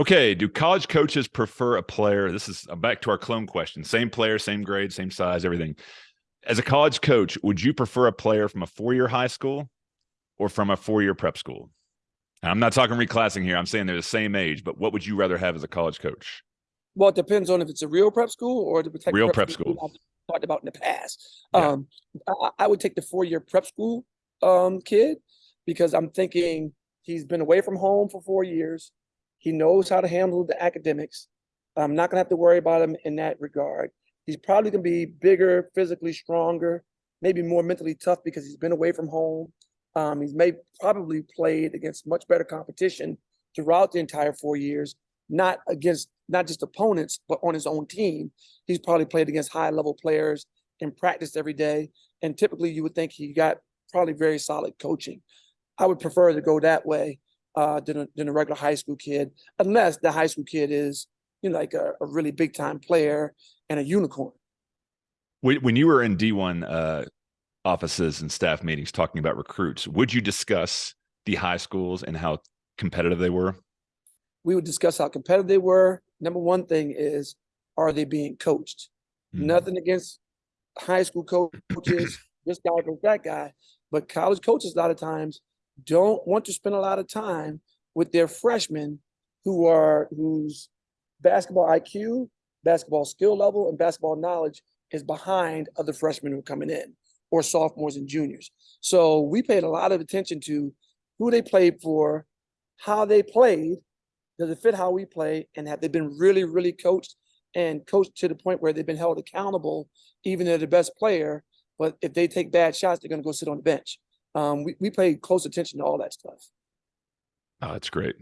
Okay, do college coaches prefer a player? This is uh, back to our clone question. Same player, same grade, same size, everything. As a college coach, would you prefer a player from a four-year high school or from a four-year prep school? And I'm not talking reclassing here. I'm saying they're the same age, but what would you rather have as a college coach? Well, it depends on if it's a real prep school or the Real prep school. I've talked about in the past. Yeah. Um, I, I would take the four-year prep school um kid because I'm thinking he's been away from home for four years. He knows how to handle the academics. I'm not gonna have to worry about him in that regard. He's probably gonna be bigger, physically stronger, maybe more mentally tough because he's been away from home. Um, he's may probably played against much better competition throughout the entire four years, not against not just opponents, but on his own team. He's probably played against high level players in practice every day. And typically you would think he got probably very solid coaching. I would prefer to go that way uh, than, a, than a regular high school kid, unless the high school kid is, you know, like a, a really big time player and a unicorn. When when you were in D1 uh, offices and staff meetings talking about recruits, would you discuss the high schools and how competitive they were? We would discuss how competitive they were. Number one thing is, are they being coached? Mhm. Nothing against high school coaches, this guy versus that guy, but college coaches a lot of times don't want to spend a lot of time with their freshmen who are whose basketball IQ, basketball skill level, and basketball knowledge is behind other freshmen who are coming in or sophomores and juniors. So we paid a lot of attention to who they played for, how they played, does it fit how we play, and have they been really, really coached and coached to the point where they've been held accountable, even though they're the best player. But if they take bad shots, they're going to go sit on the bench. Um, we, we pay close attention to all that stuff. Oh, that's great.